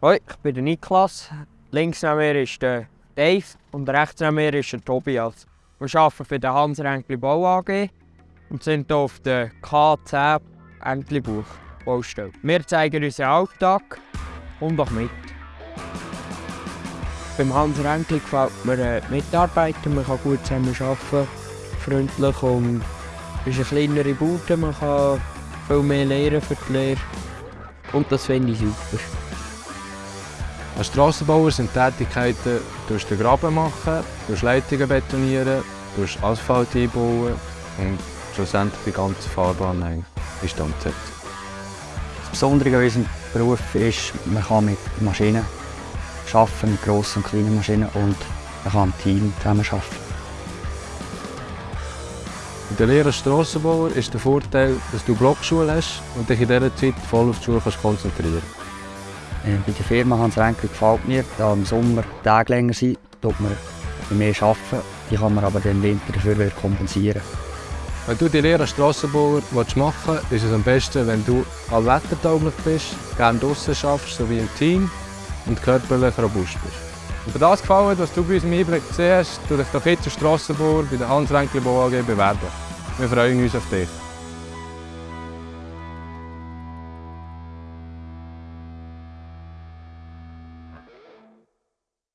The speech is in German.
Hoi, ich bin der Niklas. Links neben mir ist der Dave und rechts neben mir ist der Tobias. Wir arbeiten für den Hans Renkli Bau AG und sind hier auf der K10 Enklibuch Baustelle. Wir zeigen unseren Alltag und doch mit. Beim Hans Renkli gefällt mir äh, die Mitarbeiter, man kann gut zusammen arbeiten, freundlich und es ist eine kleinere Bude, man kann viel mehr lernen für die Lehre und das finde ich super. Als Strassenbauer sind Tätigkeiten durch den Graben machen, durch Leitungen betonieren, durch Asphalt einbauen und schlussendlich die ganze Fahrbahn eigentlich instand setzen. Das Besondere an unserem Beruf ist, man kann mit Maschinen arbeiten, mit grossen und kleinen Maschinen und man kann im Team zusammen arbeiten. In der Lehre als Strassenbauer ist der Vorteil, dass du Blockschule hast und dich in dieser Zeit voll auf die Schule kannst konzentrieren Äh, Bei der Firma Hans Renkel gefällt mir, da im Sommer Tage länger sind, tut man mehr arbeiten. Die kann man aber im Winter dafür wieder kompensieren. Wenn du die Lehre als Strassenbauer machen willst, ist es am besten, wenn du allwettertauglich bist, gerne draussen arbeitest, sowie im Team und körperlich robust bist. Und für das gefällt, was du bei uns im Einblick gesehen hast, tu dich doch jetzt als Strassenbauer bei der Hans Renkli Bau AG bewerben. Wir freuen uns auf dich.